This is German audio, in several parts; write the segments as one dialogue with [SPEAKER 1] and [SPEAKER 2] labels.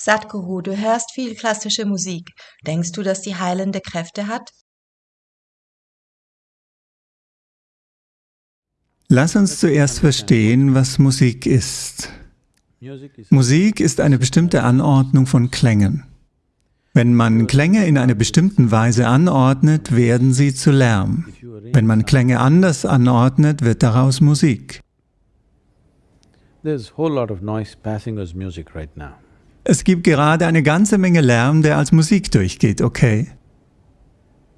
[SPEAKER 1] Sadhguru, du hörst viel klassische Musik. Denkst du, dass die heilende Kräfte hat?
[SPEAKER 2] Lass uns zuerst verstehen, was Musik ist. Musik ist eine bestimmte Anordnung von Klängen. Wenn man Klänge in einer bestimmten Weise anordnet, werden sie zu Lärm. Wenn man Klänge anders anordnet, wird daraus Musik. Es gibt gerade eine ganze Menge Lärm, der als Musik durchgeht, okay?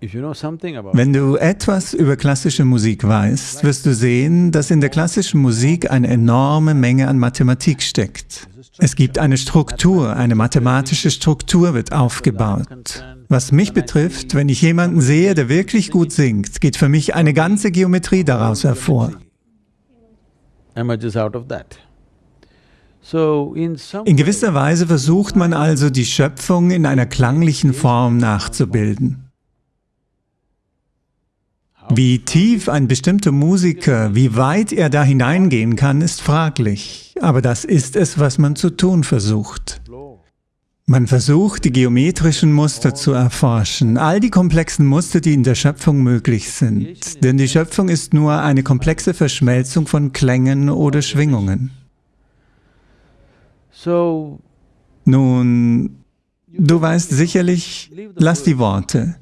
[SPEAKER 2] Wenn du etwas über klassische Musik weißt, wirst du sehen, dass in der klassischen Musik eine enorme Menge an Mathematik steckt. Es gibt eine Struktur, eine mathematische Struktur wird aufgebaut. Was mich betrifft, wenn ich jemanden sehe, der wirklich gut singt, geht für mich eine ganze Geometrie daraus hervor. In gewisser Weise versucht man also, die Schöpfung in einer klanglichen Form nachzubilden. Wie tief ein bestimmter Musiker, wie weit er da hineingehen kann, ist fraglich. Aber das ist es, was man zu tun versucht. Man versucht, die geometrischen Muster zu erforschen, all die komplexen Muster, die in der Schöpfung möglich sind. Denn die Schöpfung ist nur eine komplexe Verschmelzung von Klängen oder Schwingungen. Nun, du weißt sicherlich, lass die Worte.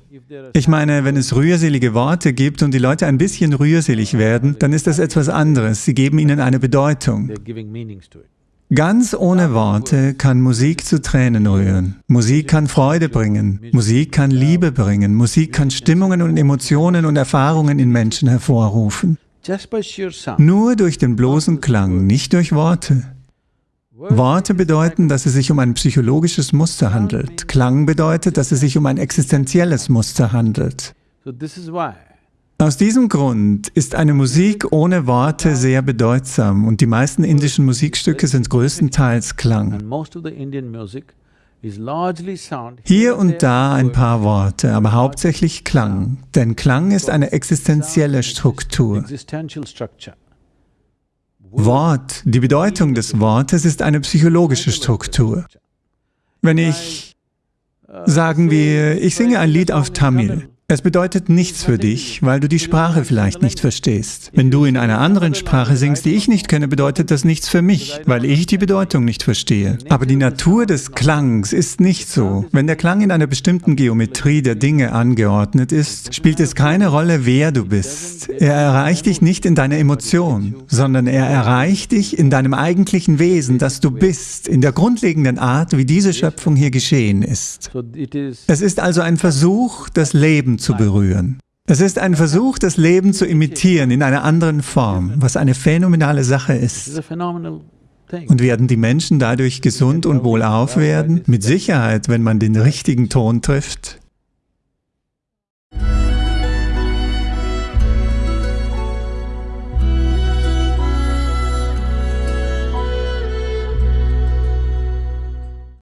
[SPEAKER 2] Ich meine, wenn es rührselige Worte gibt und die Leute ein bisschen rührselig werden, dann ist das etwas anderes. Sie geben ihnen eine Bedeutung. Ganz ohne Worte kann Musik zu Tränen rühren. Musik kann Freude bringen. Musik kann Liebe bringen. Musik kann Stimmungen und Emotionen und Erfahrungen in Menschen hervorrufen. Nur durch den bloßen Klang, nicht durch Worte. Worte bedeuten, dass es sich um ein psychologisches Muster handelt. Klang bedeutet, dass es sich um ein existenzielles Muster handelt. Aus diesem Grund ist eine Musik ohne Worte sehr bedeutsam und die meisten indischen Musikstücke sind größtenteils Klang. Hier und da ein paar Worte, aber hauptsächlich Klang, denn Klang ist eine existenzielle Struktur. Wort, die Bedeutung des Wortes ist eine psychologische Struktur. Wenn ich, sagen wir, ich singe ein Lied auf Tamil, es bedeutet nichts für dich, weil du die Sprache vielleicht nicht verstehst. Wenn du in einer anderen Sprache singst, die ich nicht kenne, bedeutet das nichts für mich, weil ich die Bedeutung nicht verstehe. Aber die Natur des Klangs ist nicht so. Wenn der Klang in einer bestimmten Geometrie der Dinge angeordnet ist, spielt es keine Rolle, wer du bist. Er erreicht dich nicht in deiner Emotion, sondern er erreicht dich in deinem eigentlichen Wesen, das du bist, in der grundlegenden Art, wie diese Schöpfung hier geschehen ist. Es ist also ein Versuch, das Leben zu berühren. Es ist ein Versuch, das Leben zu imitieren in einer anderen Form, was eine phänomenale Sache ist. Und werden die Menschen dadurch gesund und wohlauf werden? Mit Sicherheit, wenn man den richtigen Ton trifft.